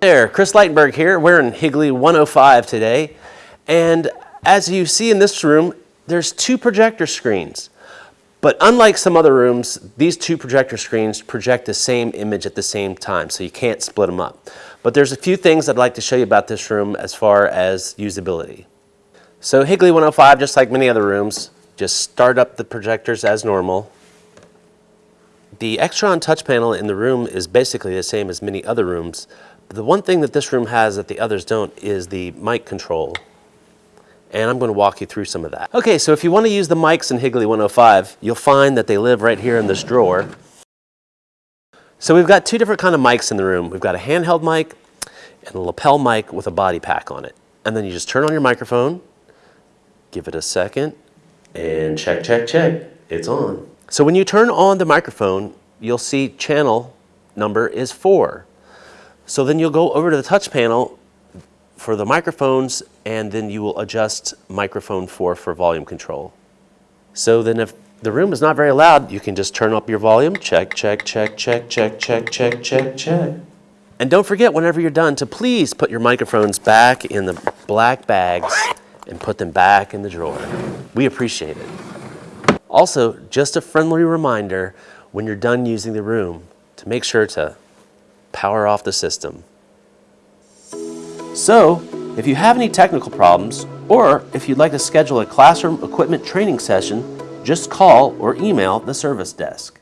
there, Chris Leitenberg here. We're in Higley 105 today. And as you see in this room, there's two projector screens. But unlike some other rooms, these two projector screens project the same image at the same time, so you can't split them up. But there's a few things I'd like to show you about this room as far as usability. So Higley 105, just like many other rooms, just start up the projectors as normal. The Extron touch panel in the room is basically the same as many other rooms. The one thing that this room has that the others don't is the mic control and I'm going to walk you through some of that. Okay, so if you want to use the mics in Higley 105, you'll find that they live right here in this drawer. So we've got two different kind of mics in the room. We've got a handheld mic and a lapel mic with a body pack on it. And then you just turn on your microphone, give it a second, and check, check, check, it's on. So when you turn on the microphone, you'll see channel number is four. So then you'll go over to the touch panel for the microphones and then you will adjust microphone 4 for volume control. So then if the room is not very loud, you can just turn up your volume, check, check, check, check, check, check, check, check, check. And don't forget whenever you're done to please put your microphones back in the black bags and put them back in the drawer. We appreciate it. Also, just a friendly reminder when you're done using the room to make sure to power off the system. So, if you have any technical problems, or if you'd like to schedule a classroom equipment training session, just call or email the service desk.